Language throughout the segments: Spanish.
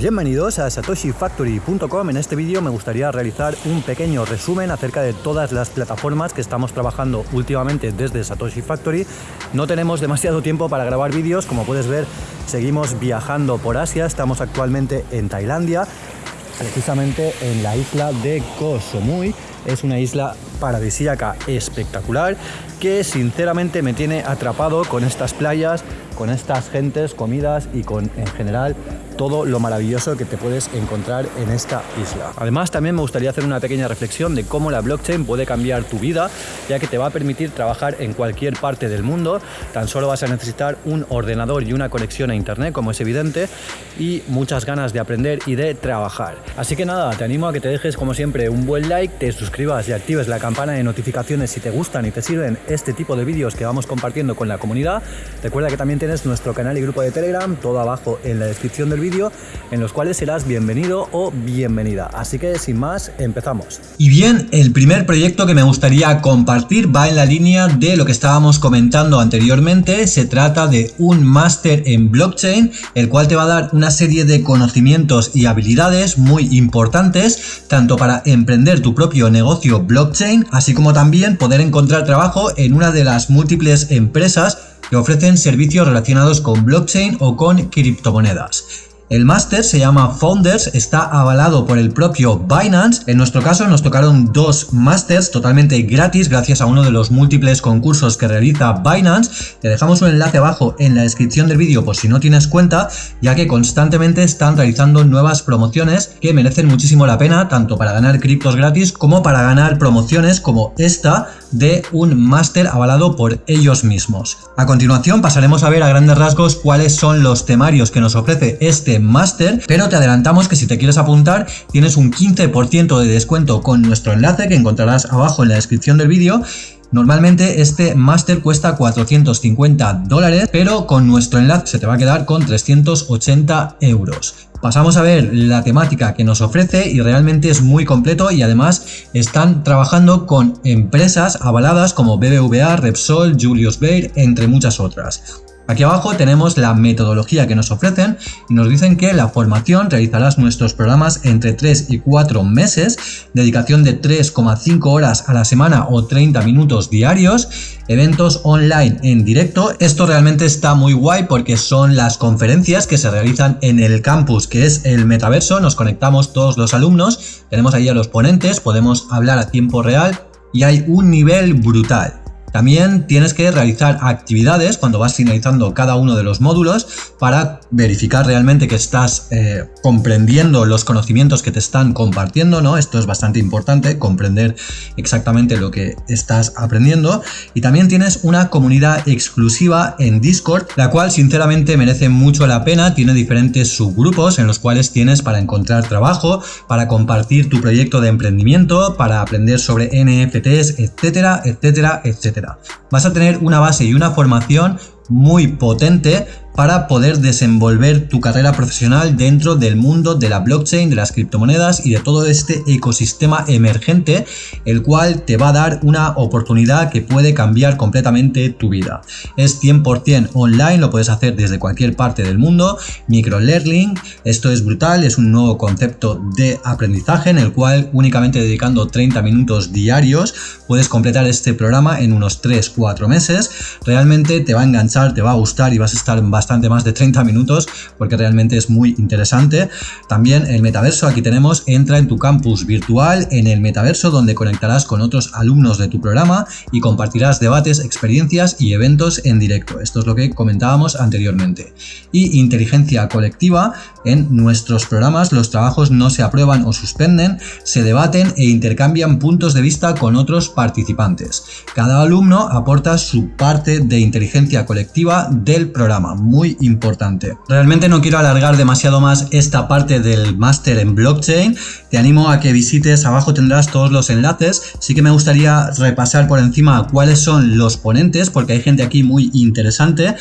Bienvenidos a satoshifactory.com. En este vídeo me gustaría realizar un pequeño resumen acerca de todas las plataformas que estamos trabajando últimamente desde Satoshi Factory. No tenemos demasiado tiempo para grabar vídeos, como puedes ver seguimos viajando por Asia, estamos actualmente en Tailandia, precisamente en la isla de Koh Samui. Es una isla paradisíaca espectacular que sinceramente me tiene atrapado con estas playas, con estas gentes, comidas y con en general todo lo maravilloso que te puedes encontrar en esta isla. Además, también me gustaría hacer una pequeña reflexión de cómo la blockchain puede cambiar tu vida, ya que te va a permitir trabajar en cualquier parte del mundo. Tan solo vas a necesitar un ordenador y una conexión a internet, como es evidente, y muchas ganas de aprender y de trabajar. Así que nada, te animo a que te dejes como siempre un buen like, te suscribas y actives la campana de notificaciones si te gustan y te sirven este tipo de vídeos que vamos compartiendo con la comunidad. Recuerda que también tienes nuestro canal y grupo de Telegram, todo abajo en la descripción del vídeo en los cuales serás bienvenido o bienvenida. Así que sin más, empezamos. Y bien, el primer proyecto que me gustaría compartir va en la línea de lo que estábamos comentando anteriormente. Se trata de un máster en blockchain, el cual te va a dar una serie de conocimientos y habilidades muy importantes, tanto para emprender tu propio negocio blockchain, así como también poder encontrar trabajo en una de las múltiples empresas que ofrecen servicios relacionados con blockchain o con criptomonedas. El máster se llama Founders, está avalado por el propio Binance. En nuestro caso nos tocaron dos másters totalmente gratis gracias a uno de los múltiples concursos que realiza Binance. Te dejamos un enlace abajo en la descripción del vídeo por si no tienes cuenta, ya que constantemente están realizando nuevas promociones que merecen muchísimo la pena, tanto para ganar criptos gratis como para ganar promociones como esta de un máster avalado por ellos mismos. A continuación pasaremos a ver a grandes rasgos cuáles son los temarios que nos ofrece este máster, pero te adelantamos que si te quieres apuntar tienes un 15% de descuento con nuestro enlace que encontrarás abajo en la descripción del vídeo Normalmente este máster cuesta 450 dólares, pero con nuestro enlace se te va a quedar con 380 euros. Pasamos a ver la temática que nos ofrece y realmente es muy completo y además están trabajando con empresas avaladas como BBVA, Repsol, Julius Baer, entre muchas otras. Aquí abajo tenemos la metodología que nos ofrecen y nos dicen que la formación realizarás nuestros programas entre 3 y 4 meses, dedicación de 3,5 horas a la semana o 30 minutos diarios, eventos online en directo. Esto realmente está muy guay porque son las conferencias que se realizan en el campus, que es el metaverso. Nos conectamos todos los alumnos, tenemos ahí a los ponentes, podemos hablar a tiempo real y hay un nivel brutal. También tienes que realizar actividades cuando vas finalizando cada uno de los módulos para verificar realmente que estás eh, comprendiendo los conocimientos que te están compartiendo, ¿no? Esto es bastante importante, comprender exactamente lo que estás aprendiendo. Y también tienes una comunidad exclusiva en Discord, la cual sinceramente merece mucho la pena. Tiene diferentes subgrupos en los cuales tienes para encontrar trabajo, para compartir tu proyecto de emprendimiento, para aprender sobre NFTs, etcétera, etcétera, etcétera. Vas a tener una base y una formación muy potente para poder desenvolver tu carrera profesional dentro del mundo de la blockchain, de las criptomonedas y de todo este ecosistema emergente, el cual te va a dar una oportunidad que puede cambiar completamente tu vida. Es 100% online, lo puedes hacer desde cualquier parte del mundo, microlearning, esto es brutal, es un nuevo concepto de aprendizaje en el cual únicamente dedicando 30 minutos diarios puedes completar este programa en unos 3-4 meses, realmente te va a enganchar, te va a gustar y vas a estar en bastante más de 30 minutos porque realmente es muy interesante. También el metaverso, aquí tenemos, entra en tu campus virtual en el metaverso donde conectarás con otros alumnos de tu programa y compartirás debates, experiencias y eventos en directo. Esto es lo que comentábamos anteriormente. Y inteligencia colectiva, en nuestros programas los trabajos no se aprueban o suspenden, se debaten e intercambian puntos de vista con otros participantes. Cada alumno aporta su parte de inteligencia colectiva del programa muy importante. Realmente no quiero alargar demasiado más esta parte del máster en blockchain. Te animo a que visites, abajo tendrás todos los enlaces. Sí que me gustaría repasar por encima cuáles son los ponentes, porque hay gente aquí muy interesante.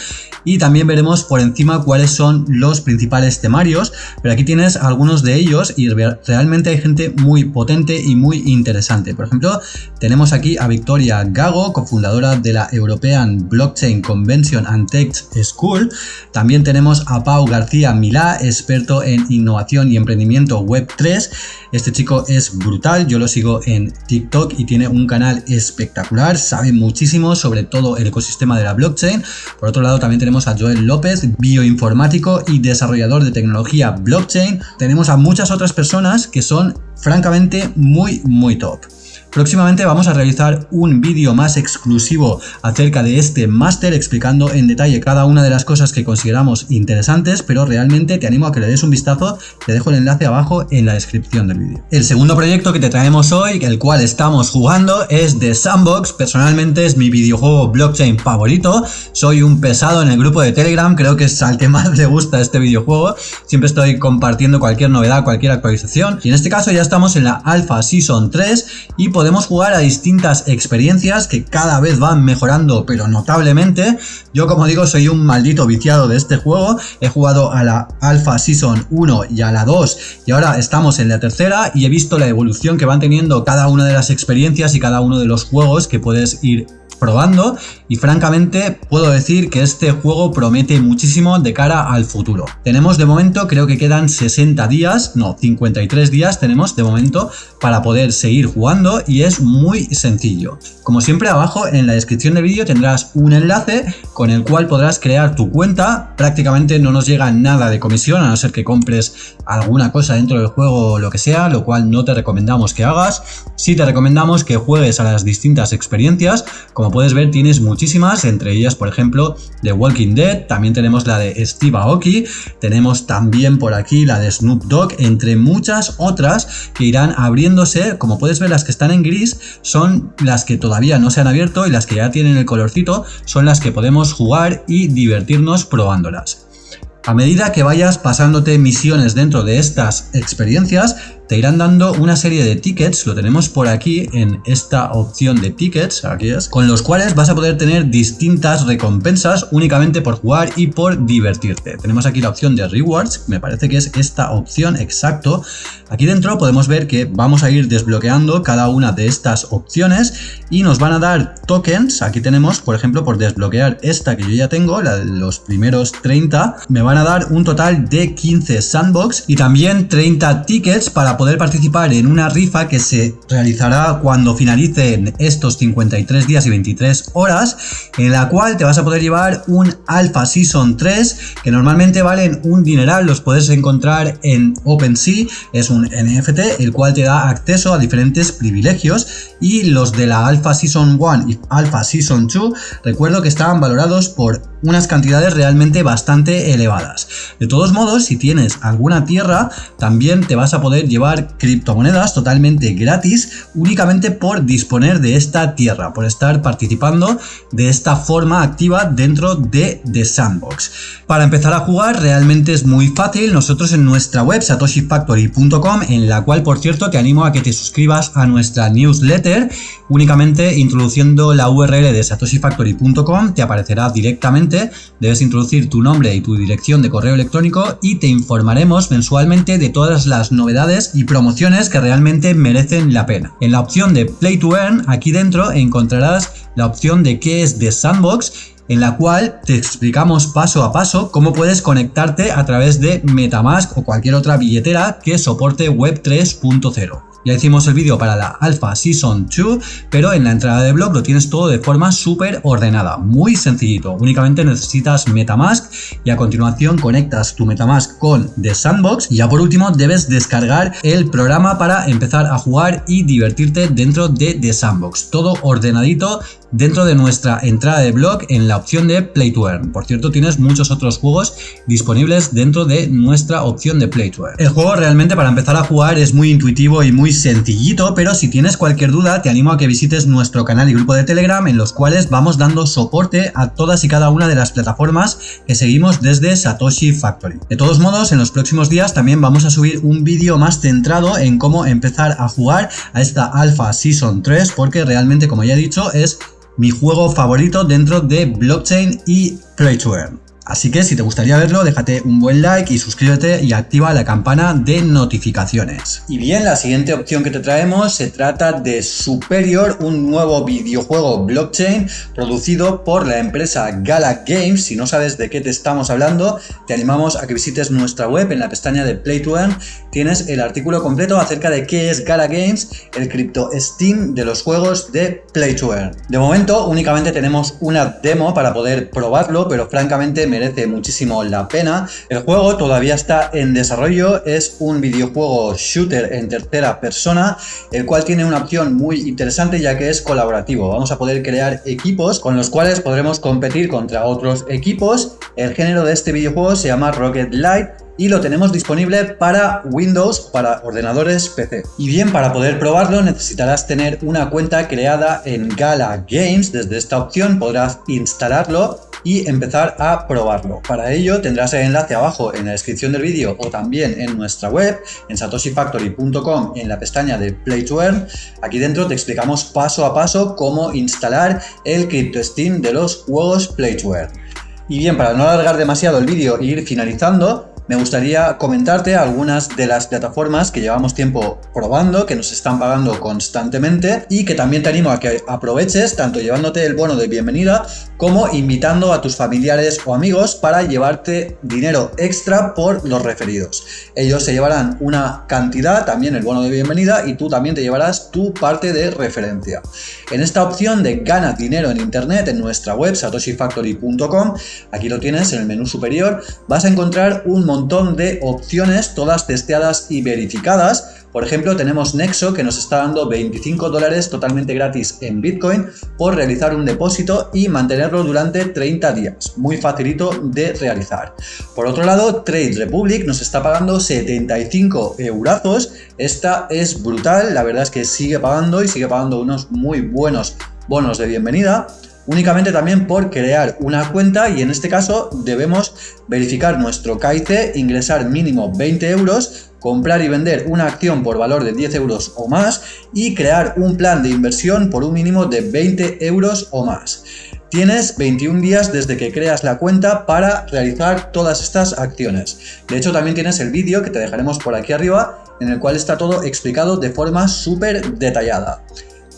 Y también veremos por encima cuáles son los principales temarios. Pero aquí tienes algunos de ellos y realmente hay gente muy potente y muy interesante. Por ejemplo, tenemos aquí a Victoria Gago, cofundadora de la European Blockchain Convention and Tech School También tenemos a Pau García Milá, experto en innovación y emprendimiento web 3. Este chico es brutal, yo lo sigo en TikTok y tiene un canal espectacular, sabe muchísimo sobre todo el ecosistema de la blockchain. Por otro lado también tenemos a Joel López, bioinformático y desarrollador de tecnología blockchain. Tenemos a muchas otras personas que son francamente muy muy top. Próximamente vamos a realizar un vídeo más exclusivo acerca de este máster explicando en detalle cada una de las cosas que consideramos interesantes, pero realmente te animo a que le des un vistazo, te dejo el enlace abajo en la descripción del vídeo. El segundo proyecto que te traemos hoy, el cual estamos jugando, es The Sandbox, personalmente es mi videojuego blockchain favorito, soy un pesado en el grupo de Telegram, creo que es al que más le gusta este videojuego, siempre estoy compartiendo cualquier novedad, cualquier actualización, y en este caso ya estamos en la Alpha Season 3 y podemos jugar a distintas experiencias que cada vez van mejorando pero notablemente. Yo como digo soy un maldito viciado de este juego, he jugado a la Alpha Season 1 y a la 2 y ahora estamos en la tercera y he visto la evolución que van teniendo cada una de las experiencias y cada uno de los juegos que puedes ir probando y francamente puedo decir que este juego promete muchísimo de cara al futuro. Tenemos de momento, creo que quedan 60 días, no, 53 días tenemos de momento para poder seguir jugando y es muy sencillo. Como siempre abajo en la descripción del vídeo tendrás un enlace con el cual podrás crear tu cuenta, prácticamente no nos llega nada de comisión a no ser que compres alguna cosa dentro del juego o lo que sea, lo cual no te recomendamos que hagas. Sí te recomendamos que juegues a las distintas experiencias, puedes ver tienes muchísimas, entre ellas por ejemplo The Walking Dead, también tenemos la de Steve Aoki, tenemos también por aquí la de Snoop Dogg, entre muchas otras que irán abriéndose, como puedes ver las que están en gris son las que todavía no se han abierto y las que ya tienen el colorcito son las que podemos jugar y divertirnos probándolas. A medida que vayas pasándote misiones dentro de estas experiencias, te irán dando una serie de tickets, lo tenemos por aquí en esta opción de tickets, aquí es, con los cuales vas a poder tener distintas recompensas únicamente por jugar y por divertirte. Tenemos aquí la opción de rewards, me parece que es esta opción exacto. Aquí dentro podemos ver que vamos a ir desbloqueando cada una de estas opciones y nos van a dar tokens, aquí tenemos por ejemplo por desbloquear esta que yo ya tengo, los primeros 30, me van a dar un total de 15 sandbox y también 30 tickets para poder participar en una rifa que se realizará cuando finalicen estos 53 días y 23 horas, en la cual te vas a poder llevar un Alpha Season 3, que normalmente valen un dineral, los puedes encontrar en OpenSea, es un NFT, el cual te da acceso a diferentes privilegios, y los de la Alpha Season 1 y Alpha Season 2, recuerdo que estaban valorados por unas cantidades realmente bastante elevadas. De todos modos, si tienes alguna tierra, también te vas a poder llevar criptomonedas totalmente gratis únicamente por disponer de esta tierra, por estar participando de esta forma activa dentro de The Sandbox. Para empezar a jugar realmente es muy fácil, nosotros en nuestra web satoshifactory.com, en la cual por cierto te animo a que te suscribas a nuestra newsletter, únicamente introduciendo la URL de satoshifactory.com te aparecerá directamente debes introducir tu nombre y tu dirección de correo electrónico y te informaremos mensualmente de todas las novedades y promociones que realmente merecen la pena. En la opción de Play to Earn, aquí dentro encontrarás la opción de qué es The Sandbox en la cual te explicamos paso a paso cómo puedes conectarte a través de Metamask o cualquier otra billetera que soporte Web 3.0. Ya hicimos el vídeo para la Alpha Season 2, pero en la entrada de blog lo tienes todo de forma súper ordenada, muy sencillito. Únicamente necesitas Metamask y a continuación conectas tu Metamask con The Sandbox y ya por último debes descargar el programa para empezar a jugar y divertirte dentro de The Sandbox. Todo ordenadito dentro de nuestra entrada de blog en la opción de Play to Earn. Por cierto, tienes muchos otros juegos disponibles dentro de nuestra opción de Play to Earn. El juego realmente para empezar a jugar es muy intuitivo y muy sencillito, pero si tienes cualquier duda te animo a que visites nuestro canal y grupo de Telegram en los cuales vamos dando soporte a todas y cada una de las plataformas que seguimos desde Satoshi Factory. De todos modos, en los próximos días también vamos a subir un vídeo más centrado en cómo empezar a jugar a esta Alpha Season 3 porque realmente como ya he dicho es mi juego favorito dentro de blockchain y play to earn. Así que si te gustaría verlo, déjate un buen like y suscríbete y activa la campana de notificaciones. Y bien, la siguiente opción que te traemos se trata de Superior, un nuevo videojuego blockchain producido por la empresa Gala Games. Si no sabes de qué te estamos hablando, te animamos a que visites nuestra web en la pestaña de Play to Earn. Tienes el artículo completo acerca de qué es Gala Games, el cripto Steam de los juegos de Play to Earn. De momento únicamente tenemos una demo para poder probarlo, pero francamente me merece muchísimo la pena. El juego todavía está en desarrollo, es un videojuego shooter en tercera persona, el cual tiene una opción muy interesante ya que es colaborativo. Vamos a poder crear equipos con los cuales podremos competir contra otros equipos. El género de este videojuego se llama Rocket Light y lo tenemos disponible para Windows, para ordenadores PC. Y bien, para poder probarlo necesitarás tener una cuenta creada en Gala Games. Desde esta opción podrás instalarlo y empezar a probarlo. Para ello tendrás el enlace abajo en la descripción del vídeo o también en nuestra web, en satoshifactory.com, en la pestaña de Play to. Aquí dentro te explicamos paso a paso cómo instalar el Steam de los juegos Play to Earn. Y bien, para no alargar demasiado el vídeo e ir finalizando, me gustaría comentarte algunas de las plataformas que llevamos tiempo probando, que nos están pagando constantemente y que también te animo a que aproveches tanto llevándote el bono de bienvenida como invitando a tus familiares o amigos para llevarte dinero extra por los referidos. Ellos se llevarán una cantidad, también el bono de bienvenida y tú también te llevarás tu parte de referencia. En esta opción de gana dinero en internet en nuestra web satoshifactory.com, aquí lo tienes en el menú superior, vas a encontrar un montón montón de opciones, todas testeadas y verificadas. Por ejemplo, tenemos Nexo que nos está dando 25 dólares totalmente gratis en Bitcoin por realizar un depósito y mantenerlo durante 30 días. Muy facilito de realizar. Por otro lado, Trade Republic nos está pagando 75 eurazos. Esta es brutal, la verdad es que sigue pagando y sigue pagando unos muy buenos bonos de bienvenida únicamente también por crear una cuenta y en este caso debemos verificar nuestro KIC, ingresar mínimo 20 euros, comprar y vender una acción por valor de 10 euros o más y crear un plan de inversión por un mínimo de 20 euros o más. Tienes 21 días desde que creas la cuenta para realizar todas estas acciones. De hecho, también tienes el vídeo que te dejaremos por aquí arriba, en el cual está todo explicado de forma súper detallada.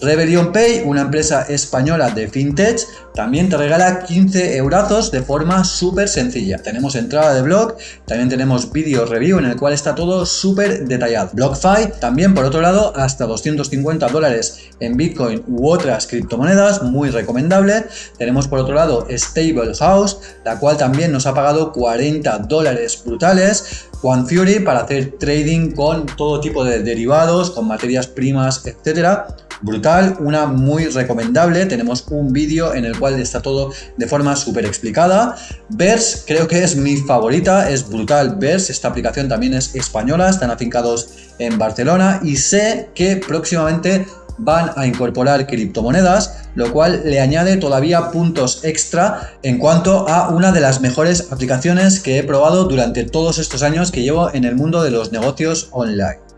Rebellion Pay, una empresa española de fintech, también te regala 15 eurazos de forma súper sencilla. Tenemos entrada de blog, también tenemos vídeo review en el cual está todo súper detallado. BlockFi, también por otro lado, hasta 250 dólares en Bitcoin u otras criptomonedas, muy recomendable. Tenemos por otro lado Stable House, la cual también nos ha pagado 40 dólares brutales. One Fury para hacer trading con todo tipo de derivados, con materias primas, etcétera brutal, una muy recomendable, tenemos un vídeo en el cual está todo de forma súper explicada. Verse creo que es mi favorita, es brutal Verse, esta aplicación también es española, están afincados en Barcelona y sé que próximamente van a incorporar criptomonedas, lo cual le añade todavía puntos extra en cuanto a una de las mejores aplicaciones que he probado durante todos estos años que llevo en el mundo de los negocios online.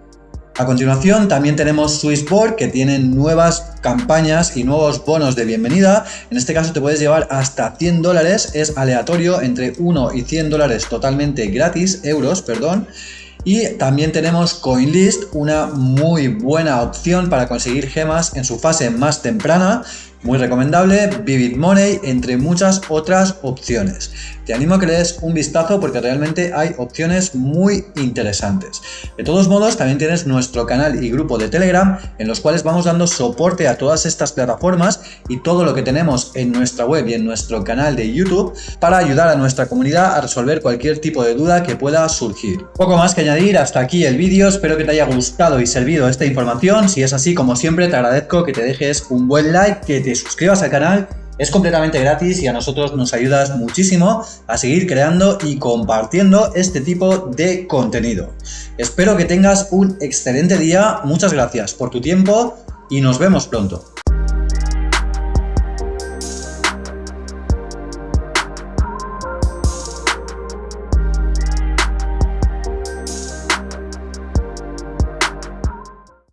A continuación también tenemos Swissboard que tienen nuevas campañas y nuevos bonos de bienvenida. En este caso te puedes llevar hasta 100 dólares, es aleatorio entre 1 y 100 dólares totalmente gratis, euros, perdón. Y también tenemos CoinList, una muy buena opción para conseguir gemas en su fase más temprana muy recomendable, Vivid Money, entre muchas otras opciones. Te animo a que le des un vistazo porque realmente hay opciones muy interesantes. De todos modos, también tienes nuestro canal y grupo de Telegram en los cuales vamos dando soporte a todas estas plataformas y todo lo que tenemos en nuestra web y en nuestro canal de YouTube para ayudar a nuestra comunidad a resolver cualquier tipo de duda que pueda surgir. Poco más que añadir, hasta aquí el vídeo, espero que te haya gustado y servido esta información. Si es así, como siempre, te agradezco que te dejes un buen like, que suscribas al canal, es completamente gratis y a nosotros nos ayudas muchísimo a seguir creando y compartiendo este tipo de contenido. Espero que tengas un excelente día, muchas gracias por tu tiempo y nos vemos pronto.